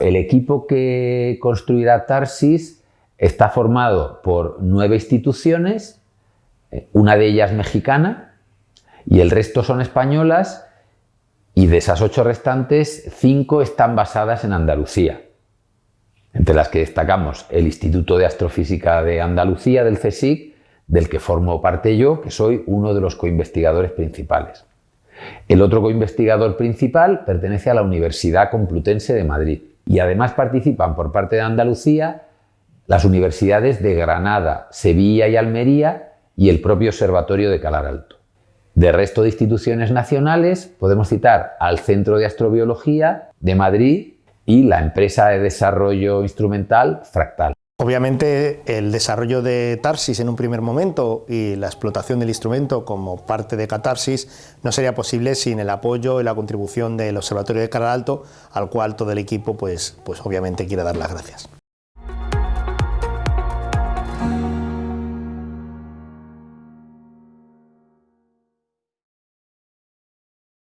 el equipo que construirá Tarsis está formado por nueve instituciones, eh, una de ellas mexicana, y el resto son españolas, y de esas ocho restantes, cinco están basadas en Andalucía, entre las que destacamos el Instituto de Astrofísica de Andalucía, del CSIC, del que formo parte yo, que soy uno de los coinvestigadores principales. El otro coinvestigador principal pertenece a la Universidad Complutense de Madrid y además participan por parte de Andalucía las universidades de Granada, Sevilla y Almería y el propio Observatorio de Calar Alto. De resto de instituciones nacionales podemos citar al Centro de Astrobiología de Madrid y la empresa de desarrollo instrumental Fractal. Obviamente el desarrollo de Tarsis en un primer momento y la explotación del instrumento como parte de Catarsis no sería posible sin el apoyo y la contribución del Observatorio de Calar Alto, al cual todo el equipo pues, pues obviamente quiere dar las gracias.